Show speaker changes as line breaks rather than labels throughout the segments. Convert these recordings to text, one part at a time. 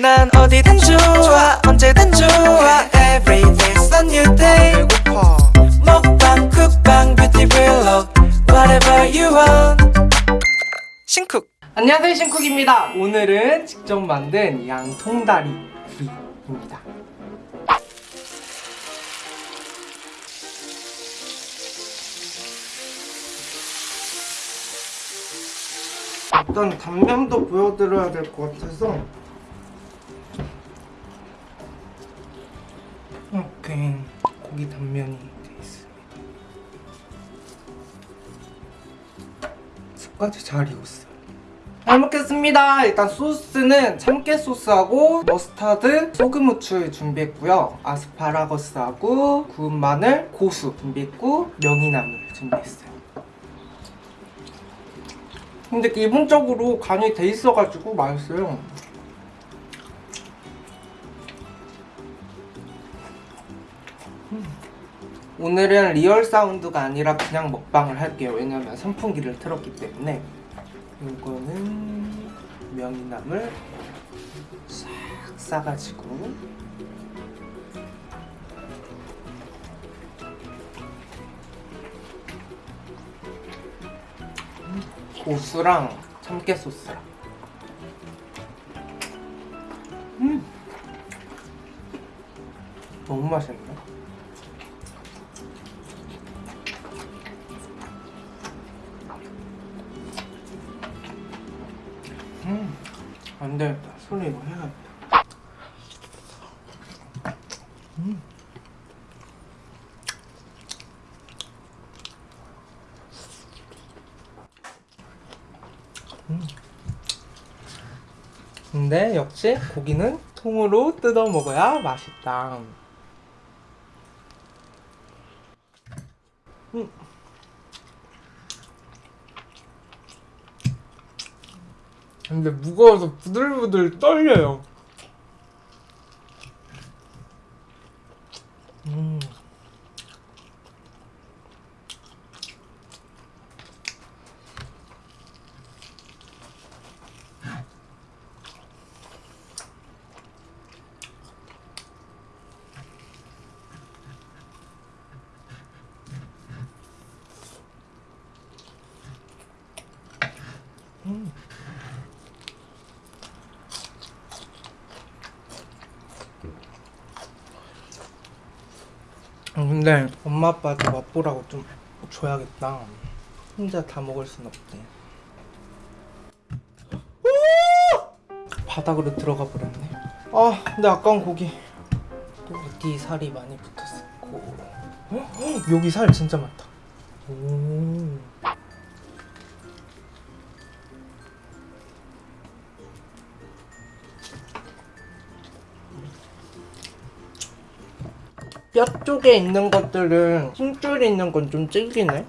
난 어디든 좋아 언제든 좋아. Every day's a new day. 먹방 쿡방 뷰티 블록 Whatever you want. 신쿡. 안녕하세요 신쿡입니다. 오늘은 직접 만든 양통다리 구이입니다. 일단 단면도 보여드려야 될 것 같아서 습까지 잘 익었어요. 잘 먹겠습니다. 일단 소스는 참깨 소스하고 머스타드 소금 후추 준비했고요. 아스파라거스하고 구운 마늘 고수 준비했고 명이나물 준비했어요. 근데 기본적으로 간이 돼 있어가지고 맛있어요 오늘은 real sound가 아니라 그냥 먹방을 할게요. 왜냐면 선풍기를 틀었기 때문에. 이거는 명이나물 싹 싸가지고. 고수랑 참깨 소스랑 음! 너무 맛있네 안 되겠다 손에 이거 해야겠다 음 근데 역시 고기는 통으로 뜯어 먹어야 맛있다. 음. 근데 무거워서 부들부들 떨려요. 음. 근데 엄마 아빠도 맛보라고 좀 줘야겠다. 혼자 다 먹을 순. 오! 바닥으로 들어가 버렸네. 아, 근데 아까운 고기. 또 어디 살이 많이 붙었고. 어? 여기 살 진짜 많다. 오. 뼈 쪽에 있는 것들은 힘줄이 있는 건 좀 질기네.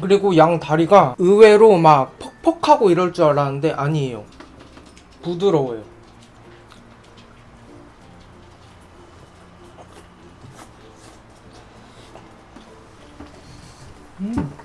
그리고 양 다리가 의외로 막 퍽퍽하고 이럴 줄 알았는데 아니에요. 부드러워요. 음.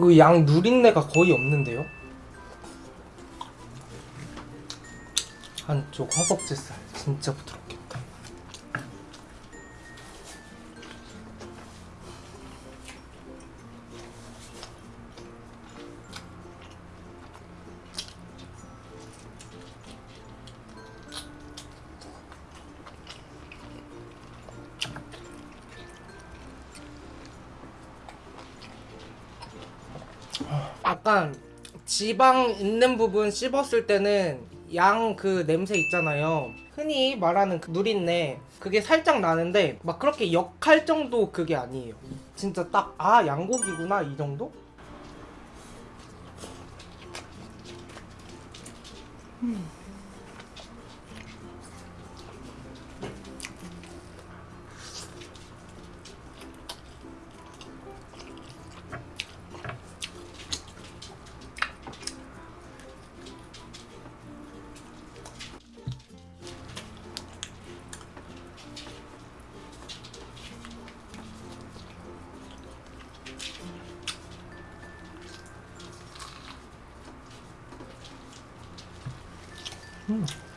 그 양 누린내가 거의 없는데요? 한쪽 허벅지살 진짜 부드럽겠 약간 지방 있는 부분 씹었을 때는 양 그 냄새 있잖아요. 흔히 말하는 그 누린내 그게 살짝 나는데 막 그렇게 역할 정도 그게 아니에요. 진짜 딱 아 양고기구나 이 정도? 음. Hmm.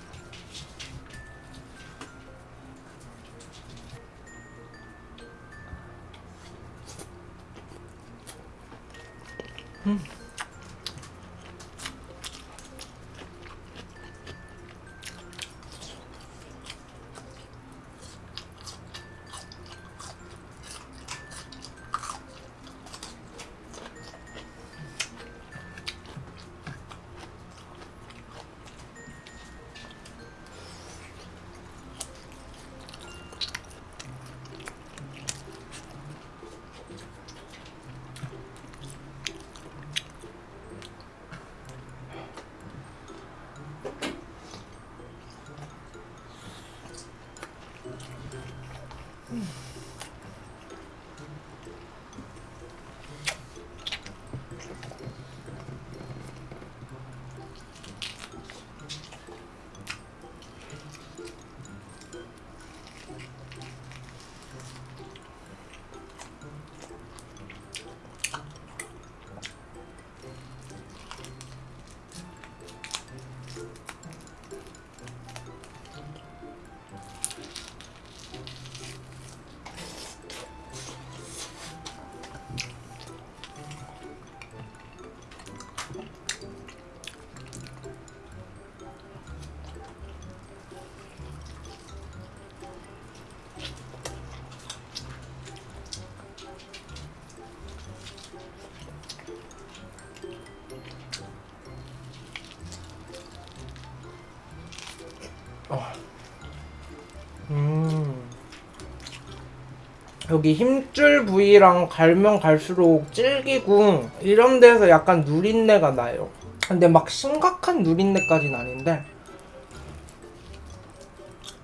여기 힘줄 부위랑 갈면 갈수록 질기고 이런 데서 약간 누린내가 나요. 근데 막 심각한 누린내까지는 아닌데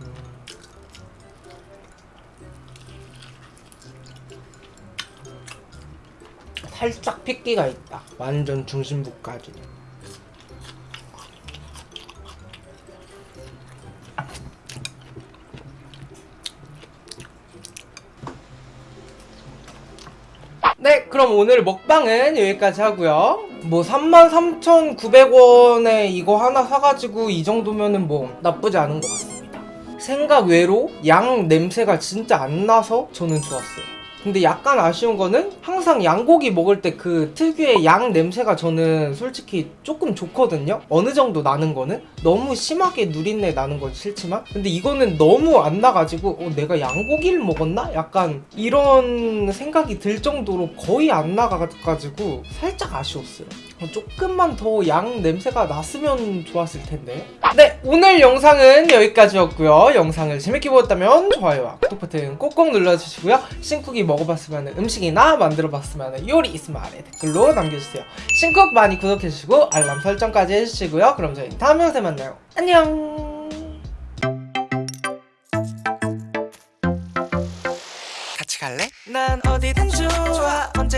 음. 살짝 핏기가 있다. 완전 중심부까지. 네, 그럼 오늘 먹방은 여기까지 하고요. 뭐 33,900원에 이거 하나 사가지고 이 정도면은 뭐 나쁘지 않은 것 같습니다. 생각 외로 양 냄새가 진짜 안 나서 저는 좋았어요. 근데 약간 아쉬운 거는 항상 양고기 먹을 때 그 특유의 양 냄새가 저는 솔직히 조금 좋거든요. 어느 정도 나는 거는 너무 심하게 누린내 나는 건 싫지만 근데 이거는 너무 안 나가지고 어, 내가 양고기를 먹었나? 약간 이런 생각이 들 정도로 거의 안 나가가지고 살짝 아쉬웠어요. 어, 조금만 더 양 냄새가 났으면 좋았을 텐데. 네, 오늘 영상은 여기까지였고요. 영상을 재밌게 보셨다면 좋아요와 구독 버튼 꼭꼭 눌러주시고요. 신쿡이 먹어봤으면 음식이나 만들어봤으면 요리 있으면 아래 댓글로 남겨주세요. 신쿡 많이 구독해주시고 알람 설정까지 해주시고요. 그럼 저희 다음 영상에 만나요. 안녕.
같이 갈래?
난 어디든 좋아. 언제